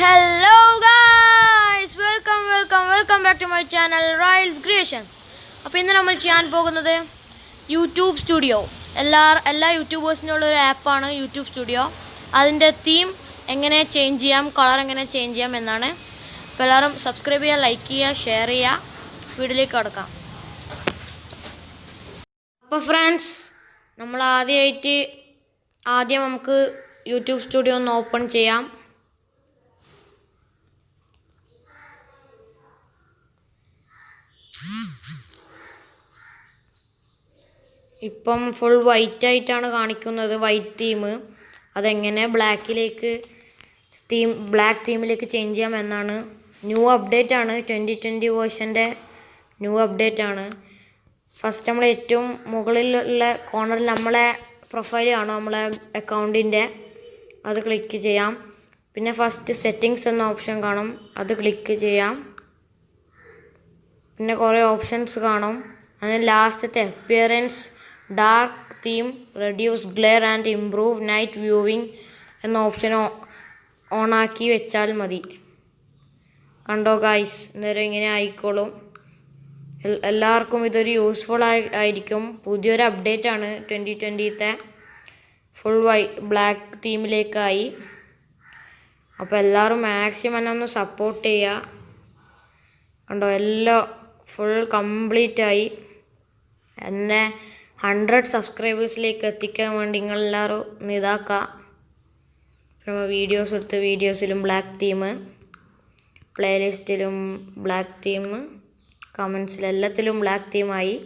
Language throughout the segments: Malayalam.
Hello guys welcome welcome welcome back to my channel rails creation അപ്പോൾ ഇന്ന് നമ്മൾ ചെയ്യാൻ പോകുന്നത് യൂട്യൂബ് സ്റ്റുഡിയോ എല്ലാ എല്ലാ യൂട്യൂബേഴ്സിനുള്ള ഒരു ആപ്പാണ് യൂട്യൂബ് സ്റ്റുഡിയോ അതിന്റെ തീം എങ്ങനെ ചേഞ്ച് ചെയ്യാം കളർ എങ്ങനെ ചേഞ്ച് ചെയ്യാം എന്നാണ്. അപ്പോൾ എല്ലാവരും സബ്സ്ക്രൈബ് ചെയ്യുക ലൈക്ക് ചെയ്യുക ഷെയർ ചെയ്യുക. വീഡിയോയിലേക്ക് കിടക്കാം. അപ്പോൾ ഫ്രണ്ട്സ് നമ്മൾ ആദ്യമായിട്ട് ആദ്യം നമുക്ക് യൂട്യൂബ് സ്റ്റുഡിയോ ഒന്ന് ഓപ്പൺ ചെയ്യാം. ഇപ്പം ഫുൾ വൈറ്റ് ആയിട്ടാണ് കാണിക്കുന്നത് വൈറ്റ് തീം അതെങ്ങനെ ബ്ലാക്കിലേക്ക് തീം ബ്ലാക്ക് തീമിലേക്ക് ചേഞ്ച് ചെയ്യാം എന്നാണ് ന്യൂ അപ്ഡേറ്റ് ആണ് ട്വന്റി ട്വന്റി വേർഷന്റെ ന്യൂ അപ്ഡേറ്റ് ആണ്. ഫസ്റ്റ് നമ്മൾ ഏറ്റവും മുകളിലുള്ള കോർണറിൽ നമ്മളെ പ്രൊഫൈൽ കാണും നമ്മളെ അക്കൗണ്ടിന്റെ അത് ക്ലിക്ക് ചെയ്യാം. പിന്നെ ഫസ്റ്റ് സെറ്റിങ്സ് എന്ന ഓപ്ഷൻ കാണും അത് ക്ലിക്ക് ചെയ്യാം. പിന്നെ കുറേ ഓപ്ഷൻസ് കാണും. അതിന് ലാസ്റ്റത്തെ appearance dark theme reduce glare and improve night viewing എന്ന ഓപ്ഷൻ ഓണാക്കി വെച്ചാൽ മതി. കണ്ടോ ഗായ്സ് നേരം ഇങ്ങനെ ആയിക്കോളും. എല്ലാവർക്കും ഇതൊരു യൂസ്ഫുൾ ആയി ആയിരിക്കും. പുതിയൊരു അപ്ഡേറ്റ് ആണ് ട്വന്റി ട്വന്റിത്തെ ഫുൾ വൈ ബ്ലാക്ക് തീമിലേക്കായി അപ്പോൾ എല്ലാവരും മാക്സിമം എന്നെ ഒന്ന് സപ്പോർട്ട് ചെയ്യുക കണ്ടോ? എല്ലാം ഫുൾ കംപ്ലീറ്റ് ആയി. എന്നെ ഹൺഡ്രഡ് സബ്സ്ക്രൈബേഴ്സിലേക്ക് എത്തിക്കാൻ വേണ്ടി നിങ്ങളെല്ലാവരും ഇതാക്കുക പിന്നെ വീഡിയോസ് എടുത്ത് വീഡിയോസിലും ബ്ലാക്ക് തീം പ്ലേലിസ്റ്റിലും ബ്ലാക്ക് തീം കമൻസിലും എല്ലാത്തിലും ബ്ലാക്ക് തീമായി.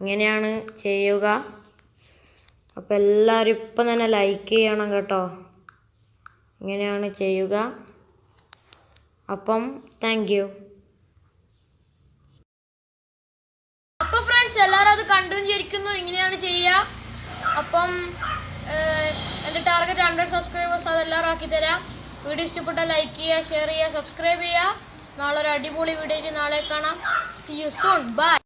ഇങ്ങനെയാണ് ചെയ്യുക. അപ്പോൾ എല്ലാവരും ഇപ്പം തന്നെ ലൈക്ക് ചെയ്യണം കേട്ടോ. ഇങ്ങനെയാണ് ചെയ്യുക. അപ്പം താങ്ക് യു. അപ്പോൾ ഫ്രണ്ട്സ് എല്ലാവരും അത് കണ്ടു അപ്പം എന്റെ ടാർഗറ്റ് ഹൺഡ്രഡ് സബ്സ്ക്രൈബേഴ്സ് അതെല്ലാവരും ആക്കി തരാം. വീഡിയോ ഇഷ്ടപ്പെട്ട ലൈക്ക് ചെയ്യുക ഷെയർ ചെയ്യുക സബ്സ്ക്രൈബ് ചെയ്യുക. നാളെ ഒരു അടിപൊളി വീഡിയോ നാളെ കാണാം. C you soon by